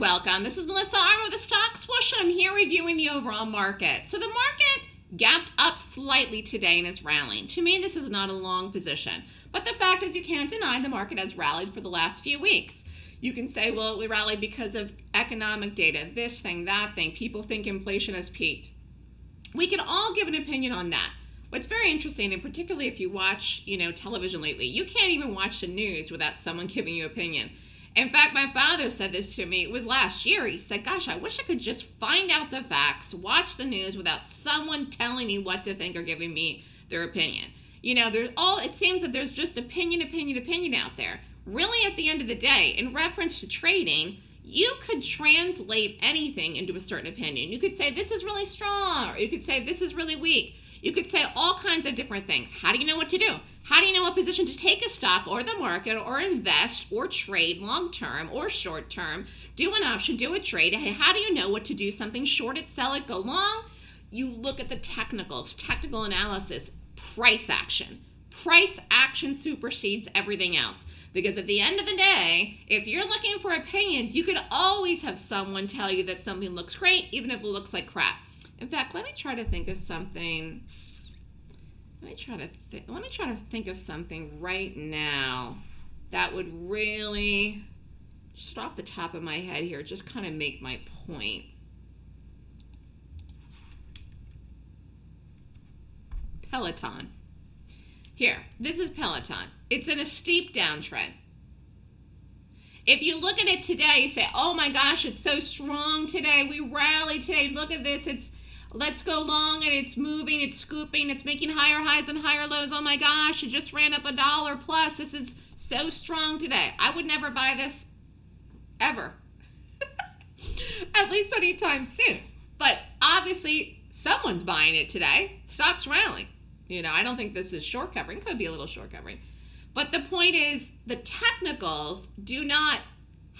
welcome. This is Melissa Armo with the Stock Swoosh, I'm here reviewing the overall market. So the market gapped up slightly today and is rallying. To me, this is not a long position. But the fact is you can't deny the market has rallied for the last few weeks. You can say, well, we rallied because of economic data, this thing, that thing. People think inflation has peaked. We can all give an opinion on that. What's very interesting, and particularly if you watch, you know, television lately, you can't even watch the news without someone giving you opinion. In fact, my father said this to me. It was last year. He said, Gosh, I wish I could just find out the facts, watch the news without someone telling me what to think or giving me their opinion. You know, there's all, it seems that there's just opinion, opinion, opinion out there. Really, at the end of the day, in reference to trading, you could translate anything into a certain opinion. You could say, This is really strong, or you could say, This is really weak. You could say all kinds of different things. How do you know what to do? How do you know what position to take a stock or the market or invest or trade long term or short term? Do an option, do a trade. How do you know what to do? Something short it, sell it, go long? You look at the technicals, technical analysis, price action. Price action supersedes everything else. Because at the end of the day, if you're looking for opinions, you could always have someone tell you that something looks great, even if it looks like crap. In fact, let me try to think of something let me try to th- let me try to think of something right now that would really just off the top of my head here just kind of make my point. Peloton. Here, this is Peloton. It's in a steep downtrend. If you look at it today, you say, oh my gosh, it's so strong today. We rallied today. Look at this. It's Let's go long and it's moving, it's scooping, it's making higher highs and higher lows. Oh my gosh, it just ran up a dollar plus. This is so strong today. I would never buy this ever. At least anytime soon. But obviously, someone's buying it today. Stock's rallying. You know, I don't think this is short covering. Could be a little short covering. But the point is, the technicals do not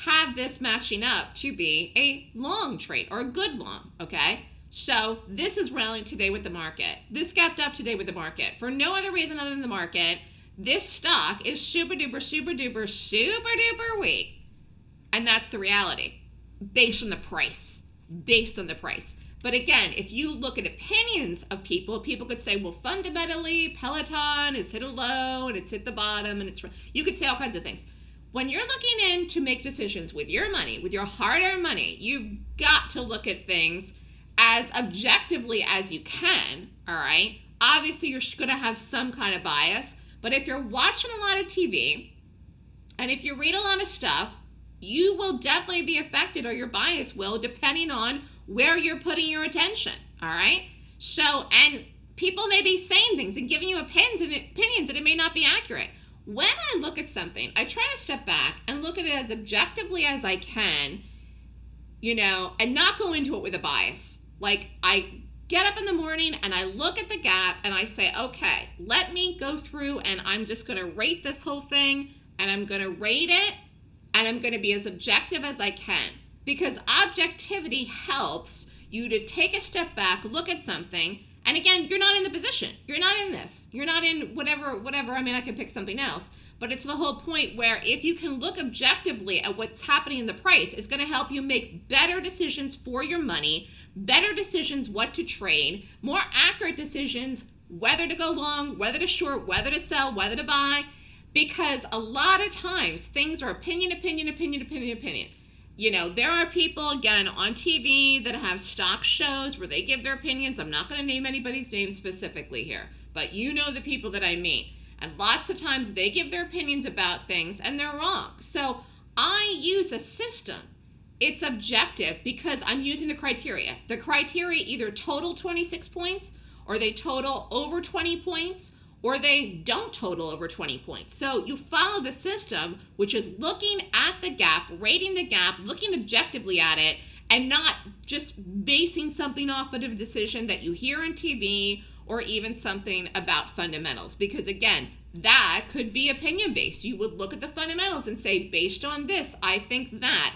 have this matching up to be a long trade or a good long, okay? So this is rallying today with the market. This gapped up today with the market for no other reason other than the market. This stock is super duper, super duper, super duper weak. And that's the reality based on the price. Based on the price. But again, if you look at opinions of people, people could say, well, fundamentally, Peloton has hit a low and it's hit the bottom and it's, you could say all kinds of things. When you're looking in to make decisions with your money, with your hard earned money, you've got to look at things as objectively as you can, all right? Obviously, you're going to have some kind of bias, but if you're watching a lot of TV and if you read a lot of stuff, you will definitely be affected or your bias will depending on where you're putting your attention, all right? So, and people may be saying things and giving you opinions and opinions and it may not be accurate. When I look at something, I try to step back and look at it as objectively as I can, you know, and not go into it with a bias. Like I get up in the morning and I look at the gap and I say, okay, let me go through and I'm just going to rate this whole thing and I'm going to rate it and I'm going to be as objective as I can because objectivity helps you to take a step back, look at something, and again, you're not in the position. You're not in this. You're not in whatever whatever. I mean, I could pick something else, but it's the whole point where if you can look objectively at what's happening in the price, it's going to help you make better decisions for your money better decisions what to trade, more accurate decisions whether to go long, whether to short, whether to sell, whether to buy, because a lot of times things are opinion, opinion, opinion, opinion, opinion. You know, there are people, again, on TV that have stock shows where they give their opinions. I'm not going to name anybody's name specifically here, but you know the people that I mean. And lots of times they give their opinions about things and they're wrong. So I use a system it's objective because I'm using the criteria. The criteria either total 26 points or they total over 20 points or they don't total over 20 points. So you follow the system, which is looking at the gap, rating the gap, looking objectively at it, and not just basing something off of a decision that you hear on TV or even something about fundamentals. Because again, that could be opinion based. You would look at the fundamentals and say, based on this, I think that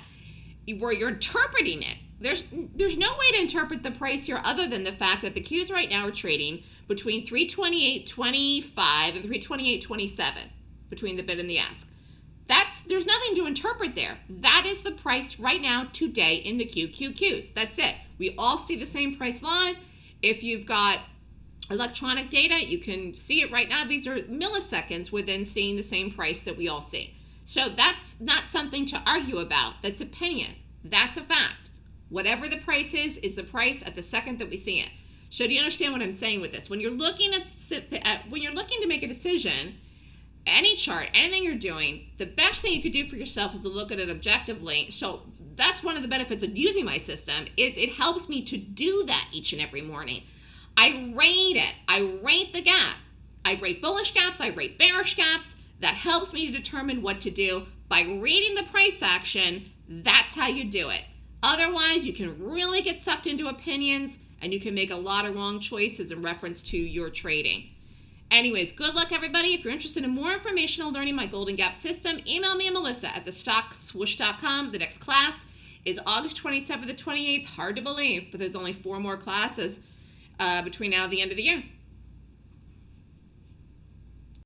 where you're interpreting it. There's there's no way to interpret the price here other than the fact that the Qs right now are trading between 328.25 and 328.27 between the bid and the ask. That's there's nothing to interpret there. That is the price right now today in the QQQs. That's it. We all see the same price live. If you've got electronic data, you can see it right now. These are milliseconds within seeing the same price that we all see. So that's not something to argue about. That's opinion. That's a fact. Whatever the price is, is the price at the second that we see it. So do you understand what I'm saying with this? When you're looking at, at uh, when you're looking to make a decision, any chart, anything you're doing, the best thing you could do for yourself is to look at it objectively. So that's one of the benefits of using my system is it helps me to do that each and every morning. I rate it. I rate the gap. I rate bullish gaps. I rate bearish gaps. That helps me to determine what to do. By reading the price action, that's how you do it. Otherwise, you can really get sucked into opinions and you can make a lot of wrong choices in reference to your trading. Anyways, good luck, everybody. If you're interested in more information on learning my Golden Gap system, email me at melissa at thestockswoosh.com. The next class is August 27th to 28th. Hard to believe, but there's only four more classes uh, between now and the end of the year.